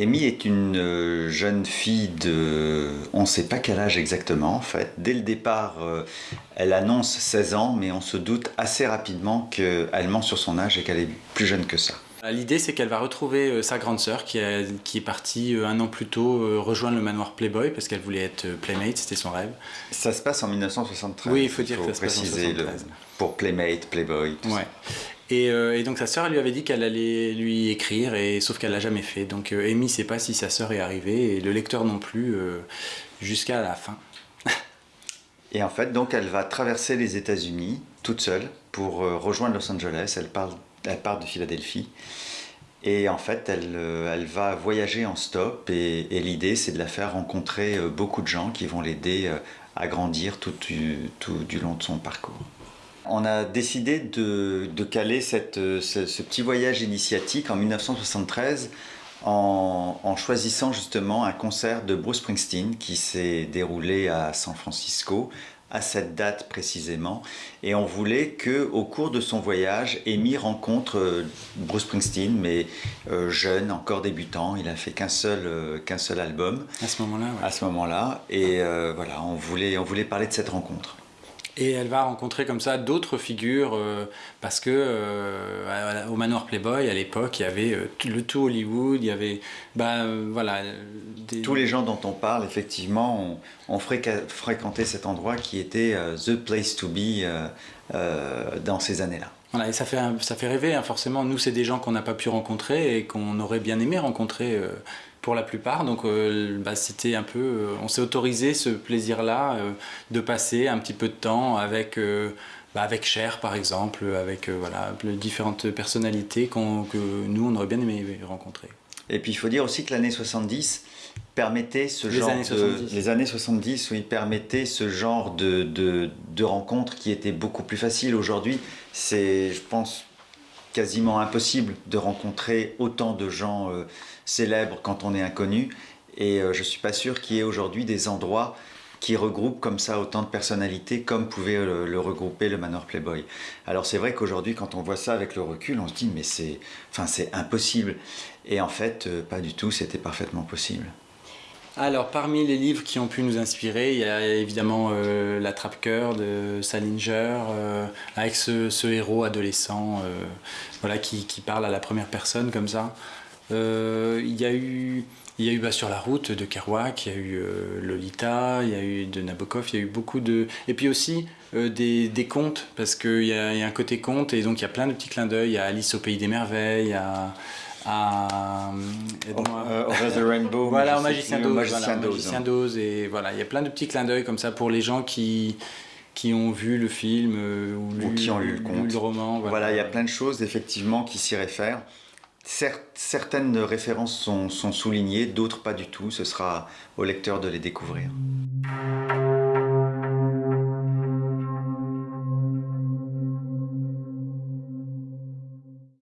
Amy est une euh, jeune fille de... On ne sait pas quel âge exactement en fait. Dès le départ, euh, elle annonce 16 ans, mais on se doute assez rapidement qu'elle ment sur son âge et qu'elle est plus jeune que ça. L'idée, c'est qu'elle va retrouver euh, sa grande sœur qui, qui, est partie un an plus tôt rejoindre le manoir Playboy parce qu'elle voulait être Playmate, c'était son rêve. Ça se passe en 1973. Oui, il faut dire que ça se passe en 1973. pour Playmate, Playboy. Tout ouais. Euh, et, donc sa sœur lui avait dit qu'elle allait lui écrire, et, sauf qu'elle l'a jamais fait. Donc euh, Amy ne sait pas si sa sœur est arrivée, et le lecteur non plus, euh, jusqu'à la fin. et en fait, donc elle va traverser les États-Unis toute seule pour rejoindre Los Angeles. Elle part, elle part de Philadelphie. Et en fait, elle, elle va voyager en stop, et, l'idée, c'est de la faire rencontrer beaucoup de gens qui vont l'aider à grandir tout du long de son parcours. On a décidé de, caler ce, petit voyage initiatique en 1973 en, choisissant justement un concert de Bruce Springsteen qui s'est déroulé à San Francisco à cette date précisément. Et on voulait que au cours de son voyage Amy rencontre euh, Bruce Springsteen mais euh, jeune encore débutant. Il a fait qu'un seul euh, qu'un seul album. À ce moment-là à ce moment-là. Et voilà on voulait on voulait parler de cette rencontre et elle va rencontrer comme ça d'autres figures euh, parce que euh, au manoir Playboy à l'époque il y avait euh, le tout Hollywood, il y avait bah, voilà tous les gens dont on parle effectivement ont, fréquenté cet endroit qui était the place to be dans ces années-là. Voilà, et ça fait, ça fait rêver, hein, forcément. Nous, c'est des gens qu'on n'a pas pu rencontrer et qu'on aurait bien aimé rencontrer pour la plupart. Donc euh, bah, c'était un peu, euh, on s'est autorisé ce plaisir-là euh, de passer un petit peu de temps avec, bah, avec Cher par exemple, avec voilà, différentes personnalités que nous on aurait bien aimé rencontrer. Et puis il faut dire aussi que l'année 70 permettait ce genre années 70. de les années 70 oui permettaient ce genre de, de, de rencontres qui étaient beaucoup plus faciles aujourd'hui c'est je pense quasiment impossible de rencontrer autant de gens célèbre quand on est inconnu. Et euh, je suis pas sûr qu'il y ait aujourd'hui des endroits qui regroupent comme ça autant de personnalités comme pouvait le, regrouper le Manor Playboy. Alors c'est vrai qu'aujourd'hui quand on voit ça avec le recul, on se dit mais c'est enfin, impossible. Et en fait, euh, pas du tout, c'était parfaitement possible. Alors, parmi les livres qui ont pu nous inspirer, il y a évidemment euh, La Trappe-Cœur de Salinger, avec ce, héros adolescent voilà, qui, parle à la première personne comme ça. Euh, il y a eu, il sur la route de Kerouac, il y a eu euh, Lolita, il y a eu de Nabokov, il y a eu beaucoup de... Et puis aussi euh, des, contes, parce qu'il y, y a un côté conte, et donc il y a plein de petits clins d'œil. Il y a Alice au Pays des Merveilles, à... à Over the Rainbow, voilà, Magicien d'Oz, Magicien, voilà, Magicien d'Oz, et voilà, il y a plein de petits clins d'œil comme ça pour les gens qui qui ont vu le film ou, qui ont lu le, conte. le roman. Voilà. voilà, il y a plein de choses effectivement qui s'y réfèrent certaines références sont, sont soulignées, d'autres pas du tout. Ce sera au lecteur de les découvrir.